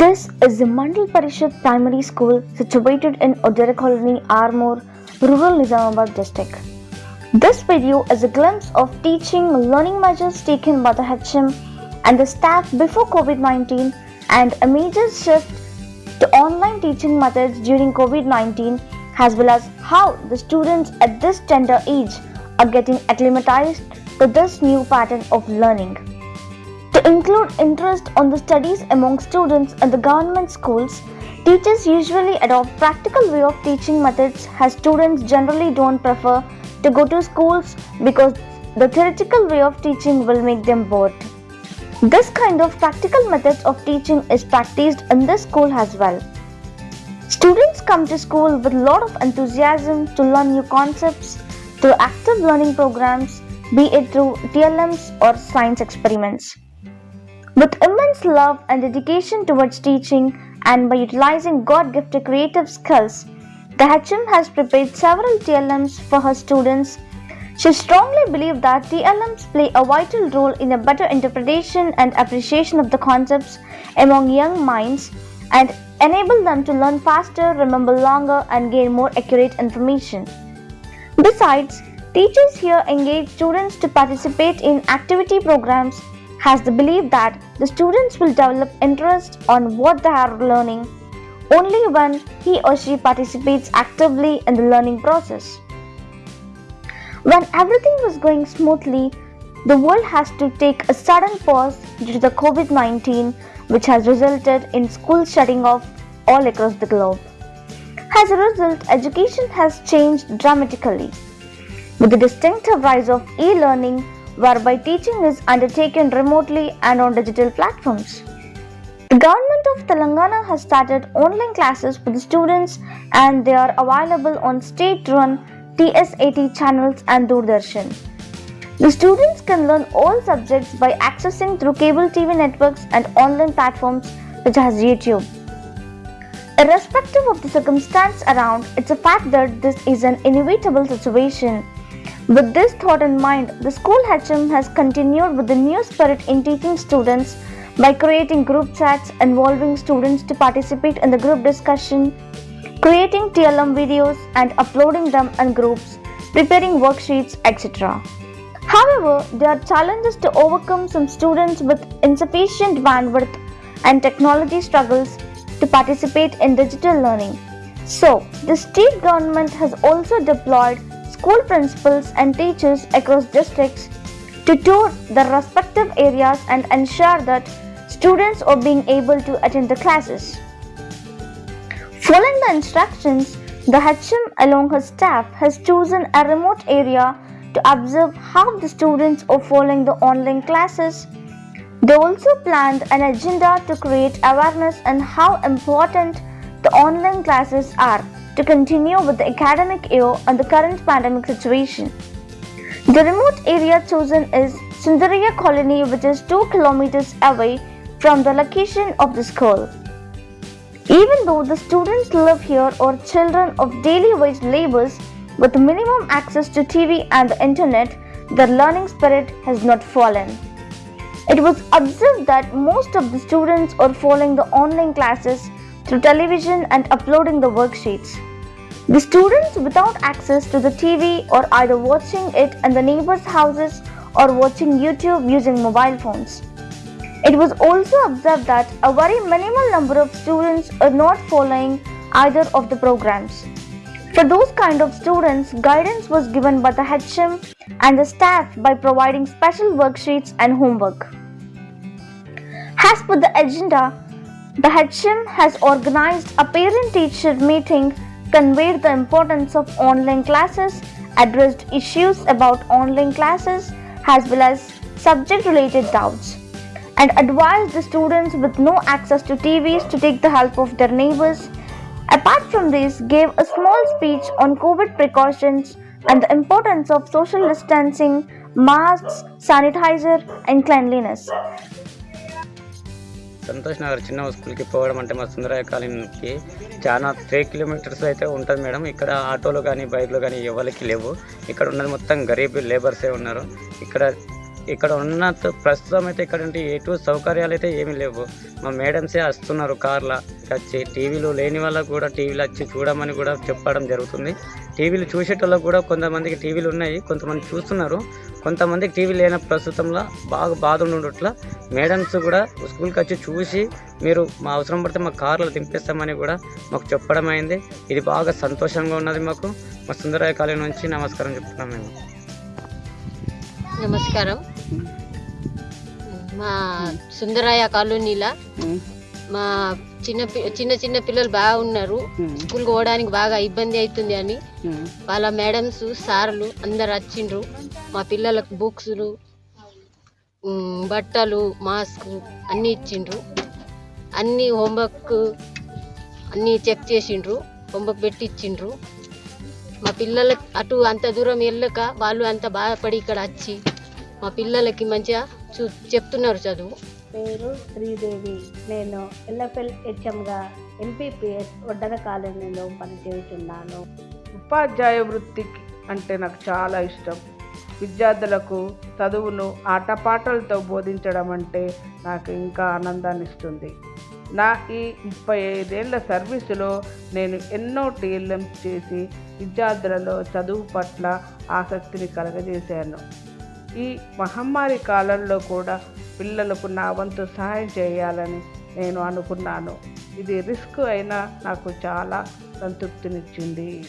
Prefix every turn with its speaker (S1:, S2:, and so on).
S1: This is the Mandal Parishad Primary School situated in Odera Colony, Armoor, rural Nizamabad district. This video is a glimpse of teaching learning measures taken by the HM and the staff before COVID 19 and a major shift to online teaching methods during COVID 19, as well as how the students at this tender age are getting acclimatized to this new pattern of learning. Include interest on the studies among students at the government schools, teachers usually adopt practical way of teaching methods as students generally don't prefer to go to schools because the theoretical way of teaching will make them bored. This kind of practical methods of teaching is practiced in this school as well. Students come to school with a lot of enthusiasm to learn new concepts through active learning programs, be it through TLMs or science experiments. With immense love and dedication towards teaching and by utilizing God gifted creative skills, the has prepared several TLMs for her students. She strongly believes that TLMs play a vital role in a better interpretation and appreciation of the concepts among young minds and enable them to learn faster, remember longer, and gain more accurate information. Besides, teachers here engage students to participate in activity programs has the belief that the students will develop interest on what they are learning only when he or she participates actively in the learning process. When everything was going smoothly, the world has to take a sudden pause due to the COVID 19, which has resulted in schools shutting off all across the globe. As a result, education has changed dramatically. With the distinctive rise of e learning, whereby teaching is undertaken remotely and on digital platforms. The government of Telangana has started online classes for the students and they are available on state run T-SAT channels and Doordarshan. The students can learn all subjects by accessing through cable TV networks and online platforms such as YouTube. Irrespective of the circumstance around, it's a fact that this is an inevitable situation. With this thought in mind, the school HM has continued with the new spirit in teaching students by creating group chats involving students to participate in the group discussion, creating TLM videos and uploading them in groups, preparing worksheets, etc. However, there are challenges to overcome some students with insufficient bandwidth and technology struggles to participate in digital learning. So, the state government has also deployed school principals and teachers across districts to tour the respective areas and ensure that students are being able to attend the classes. Following the instructions, the HM along her staff has chosen a remote area to observe how the students are following the online classes. They also planned an agenda to create awareness on how important the online classes are to continue with the academic year on the current pandemic situation. The remote area chosen is Sundariya Colony, which is 2 kilometers away from the location of the school. Even though the students live here or children of daily wage laborers with minimum access to TV and the internet, their learning spirit has not fallen. It was observed that most of the students are following the online classes through television and uploading the worksheets. The students without access to the TV are either watching it in the neighbors' houses or watching YouTube using mobile phones. It was also observed that a very minimal number of students are not following either of the programs. For those kind of students, guidance was given by the HM and the staff by providing special worksheets and homework. As per the agenda, the HM has organized a parent teacher meeting, conveyed the importance of online classes, addressed issues about online classes as well as subject related doubts, and advised the students with no access to TVs to take the help of their neighbors. Apart from this, gave a small speech on COVID precautions and the importance of social distancing, masks, sanitizer, and cleanliness.
S2: Santosh Nagar చిన్న స్కూల్కి పోవడం అంటే మా సుందరయ్య కాలనీకి చాలా three kilometres అయితే ఉంటుంది madam. ఇక్కడ ఆటోలు కానీ బైక్లు కానీ ఎవరికి లేవు. ఇక్కడ ఉన్నది మొత్తం గరీబ్ లేబర్సే ఉన్నారు. ఇక్కడ ఇక్కడ ఉన్న ప్రస్తుతం అయితే ఇక్కడ ఉంటే ఎటు సౌకర్యాలు అయితే ఏమీ లేవు. మా మేడమ్సే వస్తున్నారు కార్లో వచ్చి. టీవీలు లేని వాళ్ళకు కూడా టీవీలు వచ్చి చూడమని కూడా చెప్పడం జరుగుతుంది. టీవీలు చూసేటోళ్ళకు కూడా కొంతమందికి టీవీలు ఉన్నాయి. కొంతమంది చూస్తున్నారు. కొంతమందికి టీవీ లేని ప్రస్తుతంలో బాగా బాధ ఉండట్ల మేడమ్స్ కూడా స్కూల్కి వచ్చి చూసి మీరు మా అవసరం పడితే మా కార్లో దింపేస్తామని కూడా మాకు చెప్పడం అయింది ఇది బాగా సంతోషంగా ఉన్నది మాకు. మా సుందరాయ కాలేజీ నుంచి నమస్కారం చెప్తున్నాం మేము.
S3: నమస్కారం. మా సుందరాయ కాలనీలా మా చిన్న చిన్న చిన్న పిల్లలు బాగా ఉన్నారు స్కూల్కి పోవడానికి బాగా ఇబ్బంది అవుతుంది అని వాళ్ళ మేడమ్స్ సార్లు అందరు వచ్చిండ్రు. మా పిల్లలకు బుక్స్లు బట్టలు మాస్క్ అన్నీ ఇచ్చిండ్రు. అన్నీ హోంవర్క్ అన్నీ చెక్ చేసిండ్రు. హోంవర్క్ పెట్టి ఇచ్చిండ్రు మా పిల్లలకి అటు అంత దూరం వెళ్ళక వాళ్ళు అంత బాధపడి ఇక్కడ వచ్చి మా పిల్లలకి మంచిగా చూ చెప్తున్నారు చదువు.
S4: పేరు శ్రీదేవి. నేను ఎల్ఎఫ్ఎల్ హెచ్ఎంగా ఎంపీపీఎస్ ఒడ్డర కాలనీలో పనిచేస్తున్నాను.
S5: ఉపాధ్యాయ వృత్తికి అంటే నాకు చాలా ఇష్టం. విద్యార్థులకు చదువును ఆటపాటలతో బోధించడం అంటే నాకు ఇంకా ఆనందాన్ని ఇస్తుంది నా ఈ ముప్పై ఐదేళ్ళ సర్వీసులో నేను ఎన్నో టీఎల్ఎం చేసి విద్యార్థులలో చదువు పట్ల ఆసక్తిని కలగజేశాను. ఈ మహమ్మారి కాలంలో కూడా పిల్లలకు నా వంతు సహాయం చేయాలని నేను అనుకున్నాను. ఇది రిస్క్ అయినా నాకు చాలా సంతృప్తినిచ్చింది.